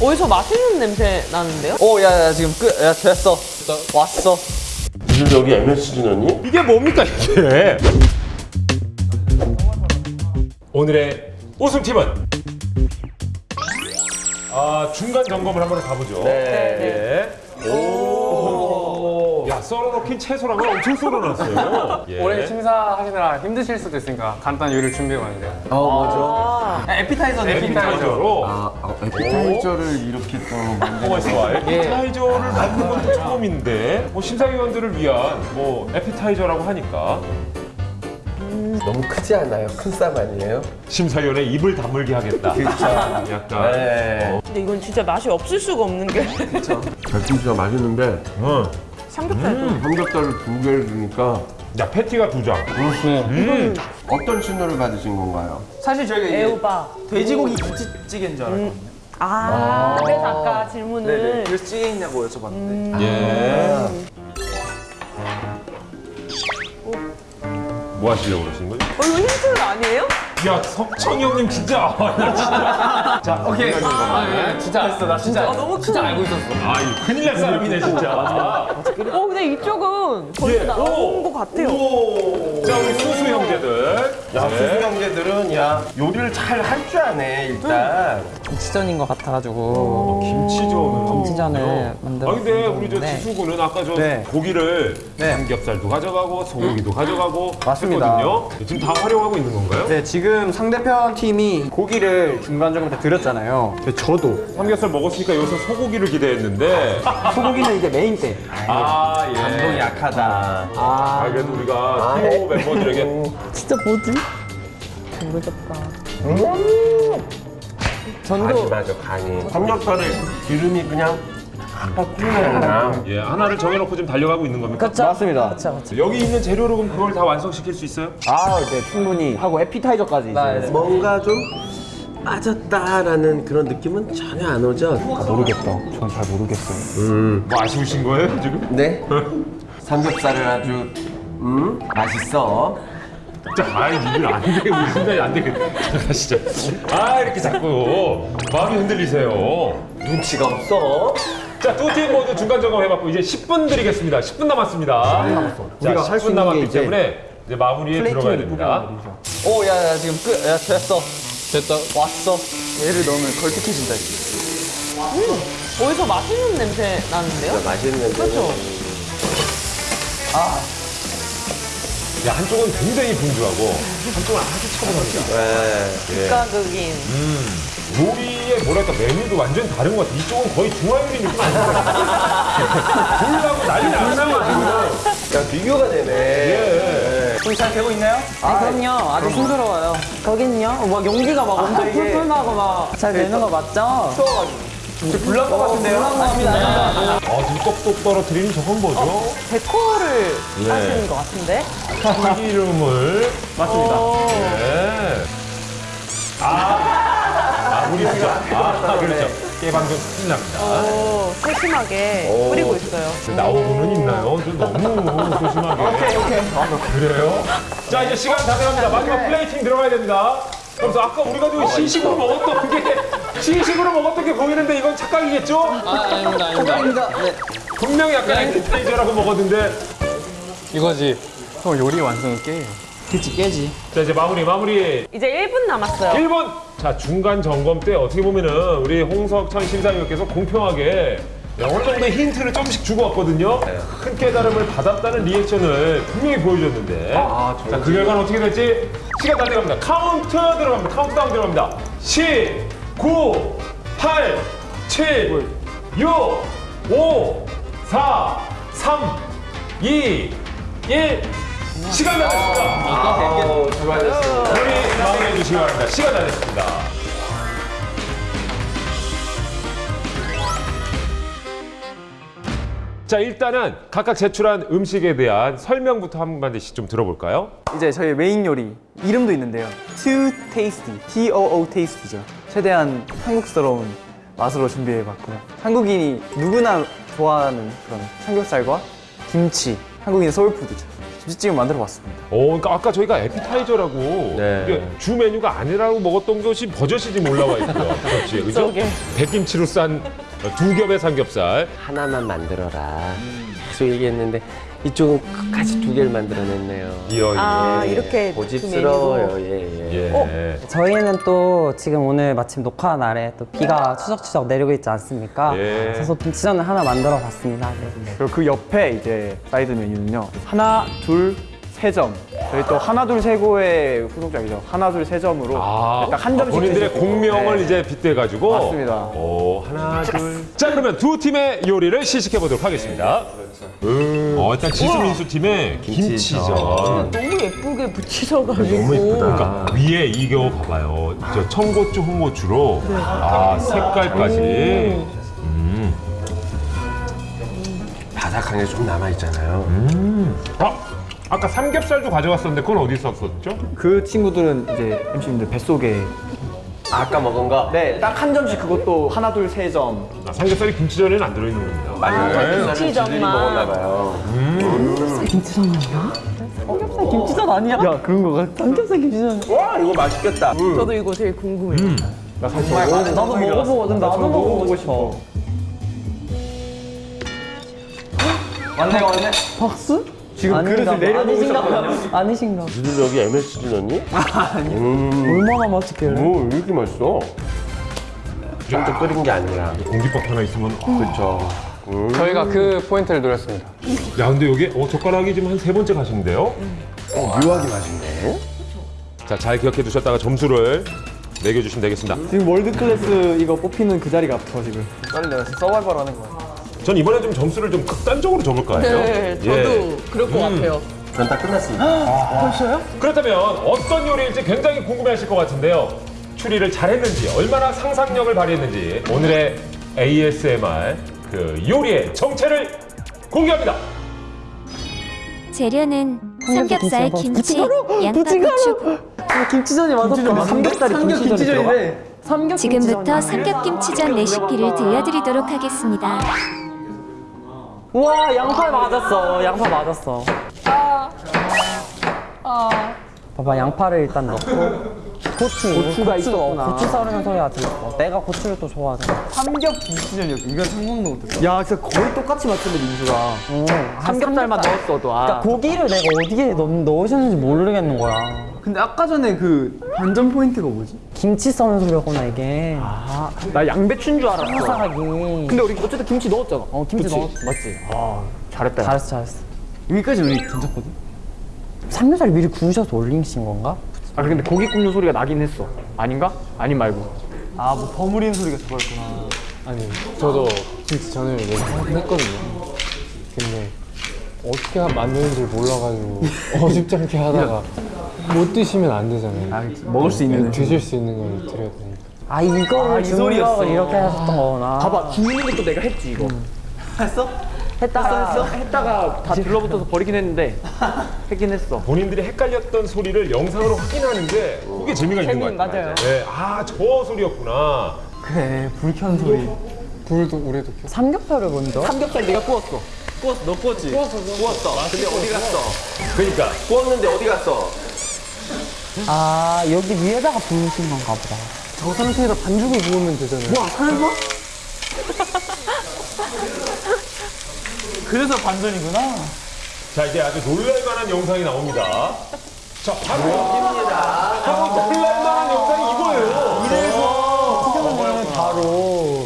어디서 맛있는 냄새 나는데요? 오, 야, 야, 지금 끝. 야, 됐어. 왔어. 무슨 여기 MSG 넣니? 이게 뭡니까 이게? 오늘의 우승팀은 아 중간 점검을 한번 가보죠. 네. 예. 오. 야 썰어놓긴 채소랑은 엄청 썰어놨어요. 예. 올해 심사하시느라 힘드실 수도 있으니까 간단한 요리를 준비해 왔는데요. 어, 맞아. 에피타이저 에피타이저로 아, 아 에피타이저를 이렇게 또 만드는 뭐가 있어? 에피타이저를 만든 것도 처음인데 뭐 심사위원들을 위한 뭐 에피타이저라고 하니까 너무 크지 않아요? 큰 쌈 아니에요? 심사위원의 입을 다물게 하겠다. 그렇죠. 약간. 네. 근데 이건 진짜 맛이 없을 수가 없는 게 갈비가 맛있는데 어. 삼겹살도 삼겹살을 두 개를 주니까 야 패티가 두 장. 네. 어떤 신호를 받으신 건가요? 사실 저희가 애호박 돼지고기 김치찌개인 줄 알았거든요. 아, 그래서 아까 질문을 네네. 그래서 찌개 있냐고 여쭤봤는데. 예. 뭐 하시려고 그러신 거죠? 어, 이거 힌트 아니에요? 야 석천이 형님 진짜 아, 나 진짜 자, 오케이. 아, 예, 진짜 알았어. 나 진짜, 아, 너무 진짜 큰- 알고 있었어. 아 이거 큰일 날 사람이네 진짜 어, 근데 이쪽은 예. 벌써 나온 오. 것 같아요 자 우리 수수 형제들 야, 네. 수수 형제들은 야 요리를 잘 할 줄 아네 일단. 김치전인 것 같아가지고 어, 김치전을 김치전을 하고 만들어 아 근데 우리 저 네. 지수군은 아까 저 네. 고기를 네. 삼겹살도 가져가고 소고기도 가져가고 맞습니다. 했거든요 지금 다 활용하고 있는 건가요? 네, 지금 상대편 팀이 고기를 중간중간 다 드렸잖아요. 근데 저도 삼겹살 먹었으니까 여기서 소고기를 기대했는데 소고기는 이제 메인 때. 아 예. 감동이 약하다. 아 그래도 우리가 티오 멤버들에게 진짜 뭐지? 모르겠다 간이 맞아 간이. 삼겹살에 기름이 그냥 팍팍 튀어나오나. 예 하나를 정해놓고 지금 달려가고 있는 겁니까? 그쵸? 맞습니다. 그쵸 그쵸 여기 있는 재료로 그럼 그걸 다 완성시킬 수 있어요? 아, 네, 충분히 하고 에피타이저까지 이제. 뭔가 좀 빠졌다라는 그런 느낌은 전혀 안 오죠? 모르겠다. 전 잘 모르겠어요. 음. 뭐 아쉬우신 거예요 지금? 네. 삼겹살을 아주 음 맛있어. 자, 아이 이걸 안 돼, 우리 순간이 안 돼. 자, 가시죠. 아 이렇게 자꾸 마음이 흔들리세요. 눈치가 없어. 자, 두 팀 모두 중간 점검 해봤고 이제 10분 드리겠습니다. 10분 남았습니다. 10분 남았어. 자, 우리가 할수 10분 있는 남았기 게 이제 때문에 이제 마무리에 들어가야 됩니다. 오, 야, 야, 지금 끝. 야, 됐어. 됐다. 왔어. 얘를 넣으면 걸쭉해진다. 이제. 어디서 맛있는 냄새 나는데요? 맛있는데. 그렇죠? 야, 한쪽은 굉장히 분주하고 한쪽은 아주 차분합니다. 네. 극과극인 요리의 뭐랄까 메뉴도 완전 다른 것 같아. 이쪽은 거의 중화요리 느낌 아닙니까? 불나고 난리 났어요, 지금. 야 비교가 되네. 예. 손이 잘 되고 있나요? 아 그럼요 아주 힘들어요 거긴요? 어, 막 연기가 막 엄청 이게- 풀풀 나고 막 잘 되는 거 맞죠? 지금 불난 것 같은데요? 아, 지금 똑똑 떨어뜨리는 저건 뭐죠? 데코를 네. 하시는 것 같은데? 참기름을 맞습니다. 네. 아, 아, 우리 진짜. 아, 그렇죠. 깨방정 큰일 납니다. 오, 세심하게 뿌리고 있어요. 나오고는 있나요? 저 너무 조심하게. 오케이, 오케이. 아, 그래요? 자, 이제 시간 다 돼갑니다. 마지막 플레이팅 들어가야 됩니다. 그래서 아까 우리가 그 시식으로 먹었던 게, 시식으로 먹었던 게 보이는데 이건 착각이겠죠? 아, 아닙니다, 아닙니다. 네. 분명히 약간 에피타이저라고 먹었는데. 이거지. 형 요리 완성은 깨요. 그치 깨지 자, 이제 마무리, 마무리. 이제 1분 남았어요. 1번! 자, 중간 점검 때 어떻게 보면은 우리 홍석천 심사위원께서 공평하게 어느 정도의 힌트를 조금씩 주고 왔거든요. 큰 깨달음을 받았다는 리액션을 분명히 보여줬는데. 자, 그 결과는 어떻게 될지 시간 다 돼갑니다. 카운트 들어갑니다. 카운트다운 들어갑니다. 10, 9, 8, 7, 6, 5, 4, 3, 2, 1. 시간 다 됐습니다. 아우 수고하셨습니다. 우리 마무리해 주시기 바랍니다. 시간 다 됐습니다. 자 일단은 각각 제출한 음식에 대한 설명부터 한 마디씩 좀 들어볼까요? 이제 저희 메인 요리 이름도 있는데요. Too Tasty, T-O-O Tasty죠. 최대한 한국스러운 맛으로 준비해봤고요. 한국인이 누구나 좋아하는 그런 삼겹살과 김치, 한국인의 소울푸드죠. 김치찌개 만들어봤습니다. 어, 그러니까 아까 저희가 에피타이저라고 네. 주 메뉴가 아니라고 먹었던 것이 버젓이 지금 올라와 있고요. 그렇지, 그죠? 백김치로 싼 두 겹의 삼겹살. 하나만 만들어라. 계속 얘기했는데 이쪽은 끝까지 두 개를 만들어냈네요. 이어 아, 예. 이렇게 고집스러워요. 예, 예. 예. 저희는 또 지금 오늘 마침 녹화 날에 또 비가 추적추적 내리고 있지 않습니까? 예. 그래서 김치전을 하나 만들어 봤습니다. 네. 그리고 그 옆에 이제 사이드 메뉴는요. 하나, 둘, 세 점. 저희 또 하나, 둘, 세고의 후속작이죠. 하나, 둘, 세 점으로 아, 딱한 점씩 본인들의 수 있고. 공명을 네. 이제 빗대가지고. 맞습니다. 오, 하나, 둘. 자, 그러면 두 팀의 요리를 시식해 보도록 하겠습니다. 음. 어, 일단 지수민수 팀의 김치전. 너무 예쁘게 붙이셔가지고. 너무 예쁘다. 그러니까 위에 이거 봐봐요. 저 청고추, 홍고추로 아 색깔까지. 바삭한 게 좀 남아있잖아요. 아 아까 삼겹살도 가져갔었는데 그건 어디 있었었죠? 그 친구들은 이제 MC님들 뱃속에 아까 먹은 거? 네, 딱 한 점씩 그것도 하나, 둘, 세 점. 아, 삼겹살이 김치전에는 안 들어있는 겁니다. 맞아요. 김치전만. 먹었나 봐요. 김치전 아니야? 야, 그런 거 같아. 삼겹살 김치전. 와, 이거 맛있겠다. 저도 이거 되게 궁금해요. 나 사실 나도 먹어보고 나도 먹어보고 싶어. 왔네, 왔네. 박수? 지금 아닌가 그릇을 봐. 내려놓으셨거든요. 아니신가. 니들 여기 MSG 넣니? 얼마나 맛있길래? 오, 왜 이렇게 맛있어? 좀 끓인 게 아니라. 공깃밥 하나 있으면 어. 그렇죠. 저희가 그 포인트를 노렸습니다. 야 근데 여기 어, 젓가락이 지금 한 세 번째 가시는데요? 어, 묘하게 맛있네. 자잘 기억해 두셨다가 점수를 매겨주시면 되겠습니다. 지금 world class 이거 뽑히는 그 자리가 아파 지금. 빨리 내가 서바이벌 하는 거야. 전 이번에 좀 점수를 좀 극단적으로 접을 거 아니에요? 네, 저도 예. 그럴 것 같아요. 전 다 끝났습니다. 그렇다면 어떤 요리일지 굉장히 궁금해하실 것 같은데요. 추리를 잘했는지 얼마나 상상력을 발휘했는지 오늘의 ASMR 그 요리의 정체를 공개합니다. 재료는 삼겹살, 김치, 부침가루? 양파 고추. 김치전이 맞았다. 삼겹살이 김치전이 삼겹 지금부터 삼겹김치전 레시피를 들려드리도록 하겠습니다. 우와 양파 맞았어. 양파 맞았어. 봐봐 양파를 일단 넣고 고추 고추가 고추, 있었구나. 고추 썰으면 소리가 들렸어. 내가 고추를 또 좋아하잖아. 삼겹 김치전이었고 이건 상상도 못했어. 야, 진짜 거의 똑같이 맞췄네 민수가. 어, 삼겹살만 삼겹살. 넣었어도. 아. 그러니까 고기를 내가 어디에 넣, 넣으셨는지 모르겠는 거야. 근데 아까 전에 그 반전 포인트가 뭐지? 김치 써는 소리였구나 이게. 아, 나 양배추인 줄 알았어. 사사하기. 근데 우리 어쨌든 김치 넣었잖아. 어 김치 그치? 넣었. 맞지? 아, 잘했다. 잘했어 잘했어. 여기까지 우리 괜찮거든. 삼겹살 미리 구우셔서 올리신 건가? 아 근데 고기 굽는 소리가 나긴 했어. 아닌가? 아닌 말고. 아, 뭐 버무리는 소리가 그거였구나. 아니, 저도 김치 전을 내긴 했거든요. 근데 어떻게 만드는지 몰라가지고 어줍지 않게 하다가 못 드시면 안 되잖아요. 아, 먹을 수 있는. 드실 수 있는 걸 드려야 되니까. 아 이거를 아, 이 소리였어. 주문력을 이렇게 하셨던 거구나. 봐봐, 죽는 것도 내가 했지 이거. 했어? 했다가 했어? 했다가 다 들러붙어서 버리긴 했는데 했긴 했어. 본인들이 헷갈렸던 소리를 영상으로 확인하는 게 그게 재미가 있는 것 재미, 같아요. 맞아요. 네, 아, 저 소리였구나. 그래, 불 켠 소리. 불도 우리도 켜. 삼겹살을 먼저. 삼겹살 네가 구웠어. 구웠어, 너 구웠지? 구웠어, 구웠어. 근데 어디 갔어? 그러니까 구웠는데 어디 갔어? 아 여기 위에다가 부으신 건가 보다. 저 상태에서 반죽을 부으면 되잖아요. 와, 설마? 그래서 반전이구나. 자 이제 아주 놀랄만한 영상이 나옵니다. 자 바로 여기입니다. 바로 놀랄만한 영상이 이거예요. 그러면 바로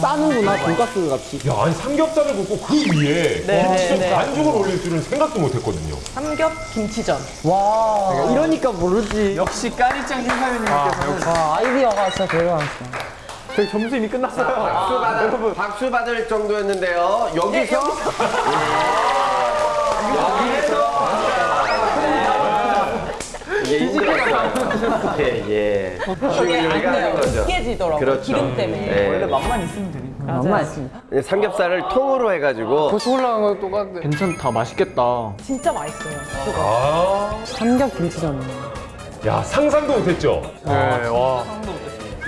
싸는구나, 돈가스 같이. 야 아니 삼겹살을 굽고 그 위에 네, 김치전 네, 네. 반죽을 올릴 줄은 생각도 못했거든요. 삼겹 김치전. 와, 이러니까 모르지. 역시 까리짱 심사위원님께서 와 아이디어가 진짜 대단하시다. 저희 점수 이미 끝났어요. 박수 받을, 박수 받을 정도였는데요. 여기서? 예, 이게 힘들었어요. 예, 예. 쉬운 요리가 하는 거죠. 깨지더라고요. 그렇죠. 기름 때문에. 예. 원래 맛만 있으면 되니까. 만만 있습니다. 삼겹살을 통으로 해가지고 고추 올라간 거 똑같네. 괜찮다, 맛있겠다. 진짜 맛있어요. 아, 삼겹 김치전. 야 상상도 못했죠. 네, 와.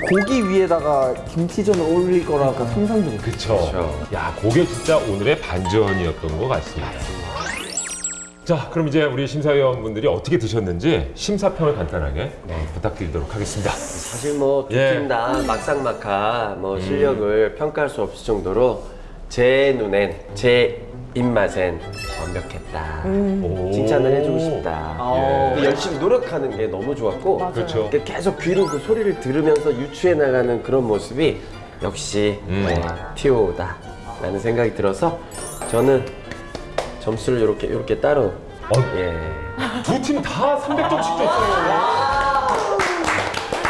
고기 위에다가 김치전을 올릴 거라고 상상도 못 그쵸. 야 그게 진짜 오늘의 반전이었던 것 같습니다. 자, 그럼 이제 우리 심사위원분들이 어떻게 드셨는지 심사평을 간단하게 어, 부탁드리도록 하겠습니다. 사실 뭐두 예. 팀다 막상막하 뭐 실력을 평가할 수 없을 정도로 제 눈엔 제 입맛엔 완벽했다. 오. 칭찬을 해주고 싶다. 예. 열심히 노력하는 게 너무 좋았고 그렇죠. 이렇게 계속 귀로 그 소리를 들으면서 유추해 나가는 그런 모습이 역시 음. 네, 티오다 라는 생각이 들어서 저는 점수를 이렇게 이렇게 따로 어. 예 두 팀 다 300점씩 줬어요.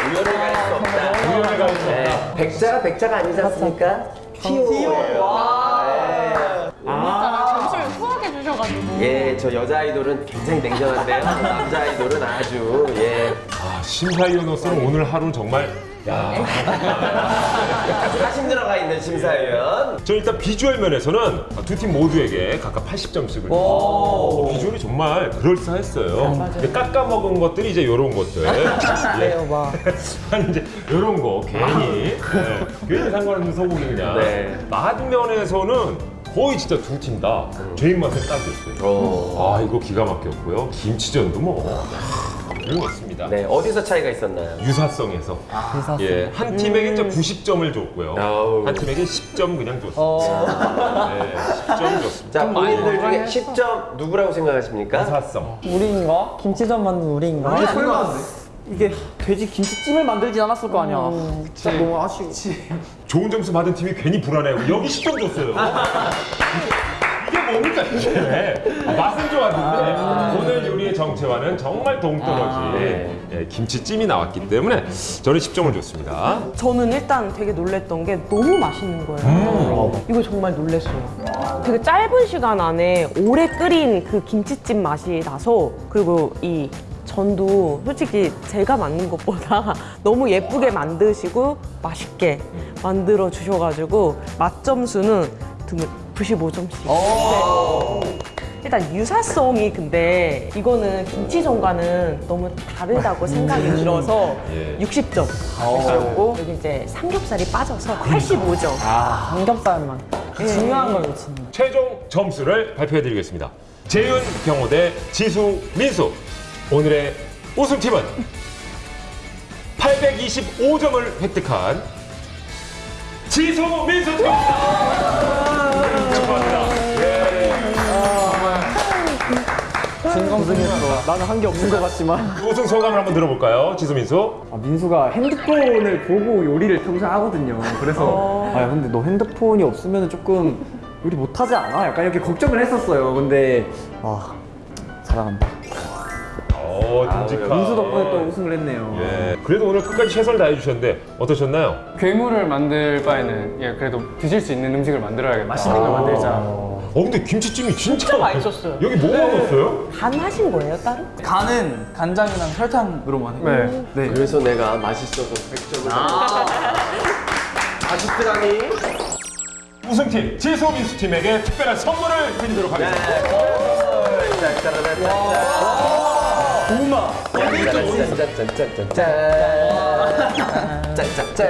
우열을 가릴 수 없다. 우연히 가는 거. 네, 백자가 백자가 아니지 않습니까? 티오예요. 점수를 후하게 주셔가지고. 예, 저 여자 아이돌은 굉장히 냉정한데요. 남자 아이돌은 아주 예 아, 심사위원으로서는 오늘 하루 정말 야, 사심 들어가 있는 심사위원. 저 일단 비주얼 면에서는 두 팀 모두에게 각각 80점씩을 줬어요. 비주얼이 정말 그럴싸했어요. 근데 깎아 먹은 것들이 이제 이런 것들. 그래요, 막. 아니 이제 이런 거 괜히 네, 괜히 상관없는 소고기 그냥. 네. 맛면에서는 거의 진짜 두 팀다 제 입맛에 딱이었어요. 오. 아 이거 기가 막혔고요. 김치전도 뭐 훌륭했습니다. 네, 어디서 차이가 있었나요? 유사성에서 유사성. 예, 한 팀에게 음. 90점을 줬고요. 아우. 한 팀에게 10점 그냥 줬습니다. 네, 10점 줬습니다. 자, 본인들 중에 10점 누구라고 생각하십니까? 유사성. 우리인가? 김치전 만든 우리인가? 이게 설마 이게 돼지 김치찜을 만들진 않았을 거 아니야. 진짜 너무 아쉬워. 좋은 점수 받은 팀이 괜히 불안해요. 여기 10점 줬어요. 뭡니까 이게? 아, 맛은 좋았는데 오늘 요리의 정체와는 정말 동떨어진 예, 김치찜이 나왔기 때문에 저는 10점을 줬습니다. 저는 일단 되게 놀랬던 게 너무 맛있는 거예요. 이거 정말 놀랬어요. 되게 짧은 시간 안에 오래 끓인 그 김치찜 맛이 나서 그리고 이 전도 솔직히 제가 만든 것보다 너무 예쁘게 만드시고 맛있게 만들어 주셔가지고 맛 점수는 95점씩. 일단 유사성이 근데 이거는 김치전과는 너무 다르다고 생각이 들어서 예. 60점 였고 여기 이제 삼겹살이 빠져서 85점. 삼겹살만. 중요한 걸 놓치는 거. 최종 점수를 발표해드리겠습니다. 재윤 경호 대 지수 민수. 오늘의 우승팀은 825점을 획득한 지수 민수 팀입니다. 고생했어. 나는 한 게 없는 것 같지만. 우승 소감을 한번 들어볼까요, 지수 민수? 아, 민수가 핸드폰을 보고 요리를 평소에 하거든요. 그래서 아 근데 너 핸드폰이 없으면 조금 요리 못하지 않아? 약간 이렇게 걱정을 했었어요. 근데 아 사랑한다. 어, 듬직한. 민수 덕분에 또 우승을 했네요. 예. 그래도 오늘 끝까지 최선을 다해주셨는데 어떠셨나요? 괴물을 만들 바에는 예, 그래도 드실 수 있는 음식을 만들어야겠다. 맛있는 걸 만들자. 어, 근데 김치찜이 진짜, 진짜 맛있었어요. 여기 뭐가 넣었어요? 간 하신 거예요, 따로? 간은 간장이랑 설탕으로만 해요. 네. 네. 그래서 내가 맛있어서 100점을 아~ 맛있더라니. 우승팀 지수 민수 팀에게 특별한 선물을 드리도록 하겠습니다. 고구마. 짠짠짠짠짠. 짠짠짠.